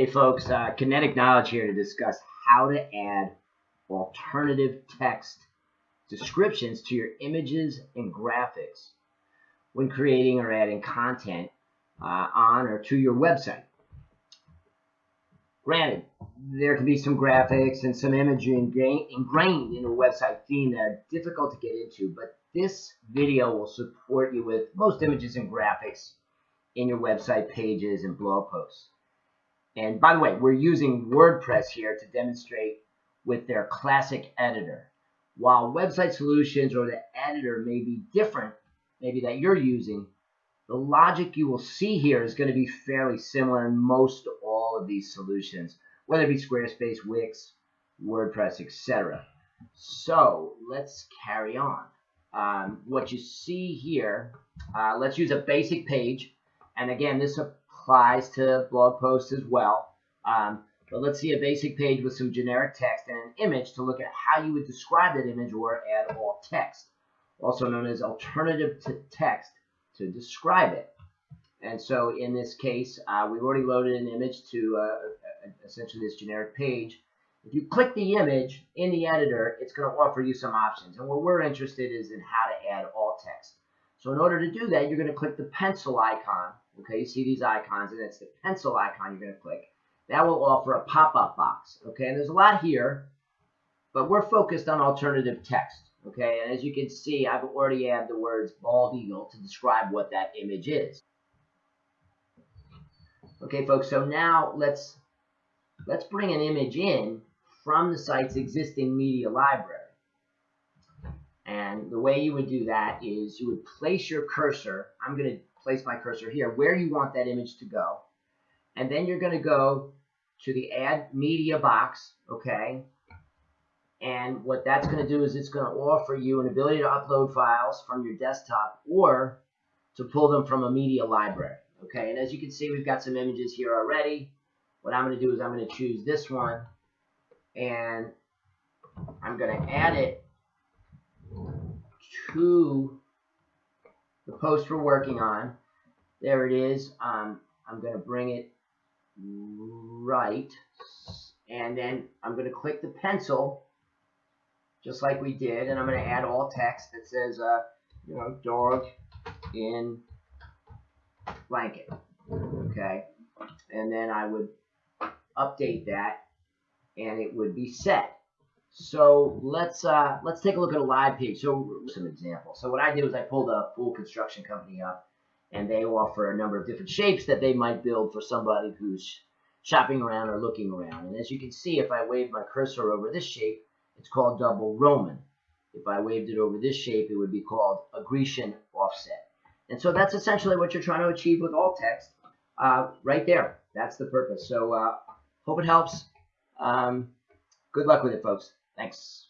Hey folks, uh, Kinetic Knowledge here to discuss how to add alternative text descriptions to your images and graphics when creating or adding content uh, on or to your website. Granted, there can be some graphics and some imagery ingrained in a website theme that are difficult to get into, but this video will support you with most images and graphics in your website pages and blog posts. And by the way, we're using WordPress here to demonstrate with their classic editor. While website solutions or the editor may be different, maybe that you're using, the logic you will see here is going to be fairly similar in most all of these solutions, whether it be Squarespace, Wix, WordPress, etc. So let's carry on. Um, what you see here, uh, let's use a basic page. And again, this applies to blog posts as well. Um, but let's see a basic page with some generic text and an image to look at how you would describe that image or add alt text, also known as alternative to text to describe it. And so in this case, uh, we've already loaded an image to uh, essentially this generic page. If you click the image in the editor, it's going to offer you some options. And what we're interested is in how to add alt text. So in order to do that, you're going to click the pencil icon Okay, you see these icons, and it's the pencil icon you're going to click. That will offer a pop-up box. Okay, and there's a lot here, but we're focused on alternative text. Okay, and as you can see, I've already added the words bald eagle to describe what that image is. Okay, folks, so now let's let's bring an image in from the site's existing media library. And the way you would do that is you would place your cursor. I'm going to place my cursor here, where you want that image to go. And then you're going to go to the add media box, okay? And what that's going to do is it's going to offer you an ability to upload files from your desktop or to pull them from a media library, okay? And as you can see, we've got some images here already. What I'm going to do is I'm going to choose this one and I'm going to add it to the post we're working on. There it is. Um, I'm going to bring it right. And then I'm going to click the pencil, just like we did. And I'm going to add alt text that says, uh, you know, dog in blanket. Okay. And then I would update that and it would be set. So let's uh, let's take a look at a live page. So some examples. So what I did was I pulled a full construction company up, and they offer a number of different shapes that they might build for somebody who's shopping around or looking around. And as you can see, if I wave my cursor over this shape, it's called double Roman. If I waved it over this shape, it would be called a Grecian offset. And so that's essentially what you're trying to achieve with alt text uh, right there. That's the purpose. So uh, hope it helps. Um, good luck with it, folks. Thanks.